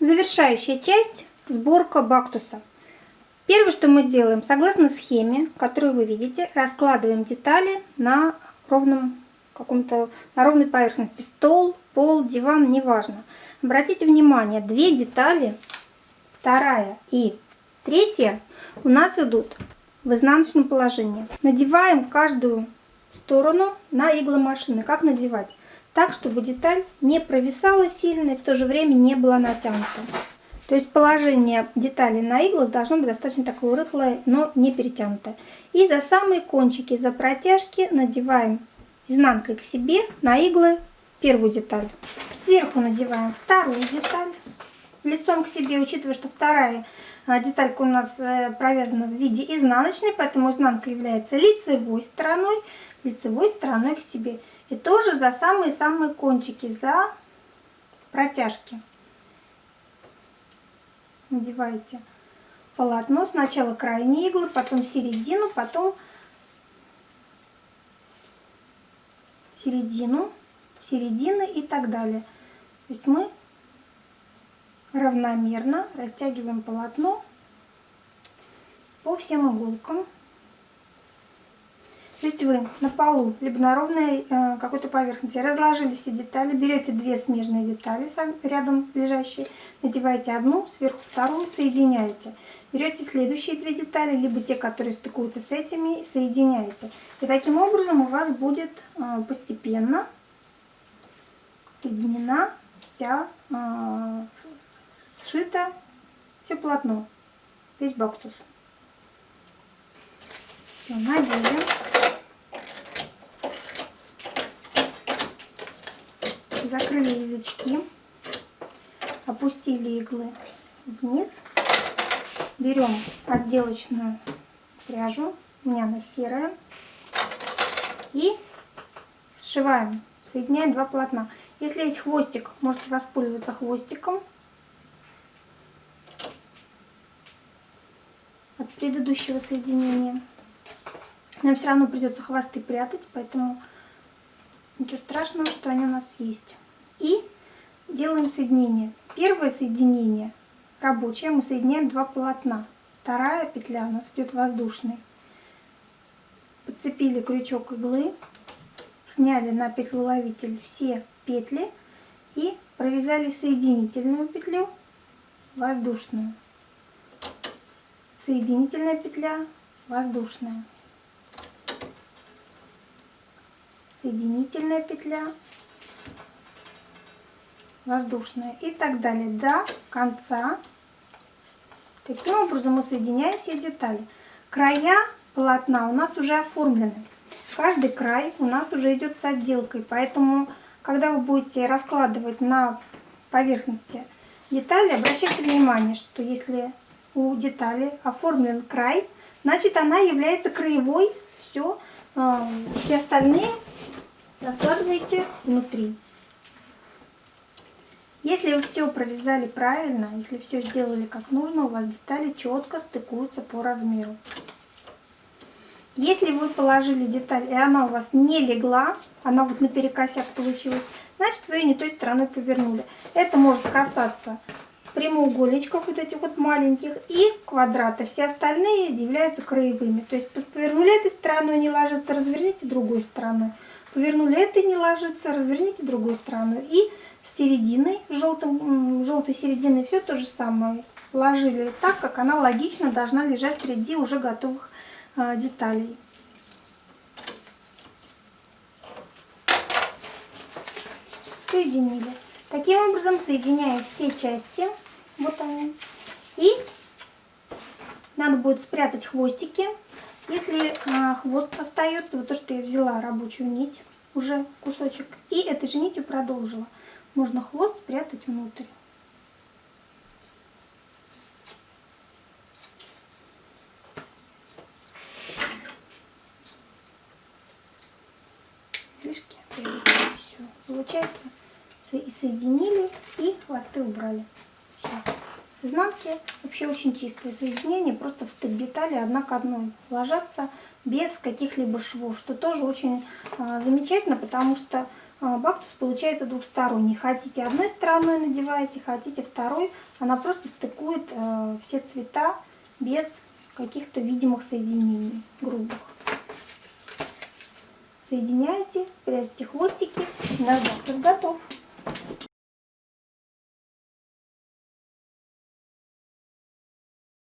Завершающая часть – сборка бактуса. Первое, что мы делаем, согласно схеме, которую вы видите, раскладываем детали на ровном каком-то на ровной поверхности. Стол, пол, диван, неважно. Обратите внимание, две детали, вторая и третья, у нас идут в изнаночном положении. Надеваем каждую сторону на игломашины. Как надевать? Так, чтобы деталь не провисала сильно и в то же время не была натянута. То есть положение детали на иглах должно быть достаточно такое рыхлое, но не перетянутое. И за самые кончики, за протяжки надеваем изнанкой к себе на иглы первую деталь. Сверху надеваем вторую деталь лицом к себе, учитывая, что вторая а, деталька у нас э, провязана в виде изнаночной, поэтому изнанка является лицевой стороной, лицевой стороной к себе. И тоже за самые-самые кончики, за протяжки. Надеваете полотно. Сначала крайние иглы, потом середину, потом середину, середины и так далее. То есть мы равномерно растягиваем полотно по всем иголкам. Есть вы на полу, либо на ровной э, какой-то поверхности разложили все детали, берете две смежные детали рядом лежащие, надеваете одну, сверху вторую, соединяете. Берете следующие две детали, либо те, которые стыкуются с этими, соединяете. И таким образом у вас будет э, постепенно соединена вся, э, сшита все полотно, весь бактус. Надели. Закрыли язычки, опустили иглы вниз. Берем отделочную пряжу, у меня она серая, и сшиваем, соединяем два полотна. Если есть хвостик, можете воспользоваться хвостиком от предыдущего соединения. Нам все равно придется хвосты прятать, поэтому ничего страшного, что они у нас есть. И делаем соединение. Первое соединение рабочее, мы соединяем два полотна. Вторая петля у нас идет воздушной. Подцепили крючок иглы, сняли на петлю ловитель все петли и провязали соединительную петлю воздушную. Соединительная петля воздушная. Соединительная петля, воздушная и так далее до конца. Таким образом мы соединяем все детали. Края полотна у нас уже оформлены. Каждый край у нас уже идет с отделкой, поэтому, когда вы будете раскладывать на поверхности детали, обращайте внимание, что если у детали оформлен край, значит она является краевой, все, э, все остальные раскладываете внутри. Если вы все провязали правильно, если все сделали как нужно, у вас детали четко стыкуются по размеру. Если вы положили деталь, и она у вас не легла, она вот наперекосяк получилась, значит вы ее не той стороной повернули. Это может касаться прямоугольничков вот этих вот маленьких и квадрата. Все остальные являются краевыми. То есть повернули этой стороной, не ложится, разверните другой стороной. Повернули это не ложится, разверните другую сторону. И с серединой, желтым, желтой серединой все то же самое. Ложили так, как она логично должна лежать среди уже готовых э, деталей. Соединили. Таким образом соединяем все части. Вот они. И надо будет спрятать хвостики если а, хвост остается, вот то, что я взяла рабочую нить, уже кусочек, и этой же нитью продолжила, можно хвост спрятать внутрь. Фишки, все. Получается, соединили, и хвосты убрали. С изнанки вообще очень чистое соединение, просто в стык детали одна к одной ложатся без каких-либо швов, что тоже очень а, замечательно, потому что а, бактус получается двухсторонний. Хотите одной стороной надеваете, хотите второй. Она просто стыкует э, все цвета без каких-то видимых соединений грубых. Соединяете, прячете хвостики, наш бактус готов.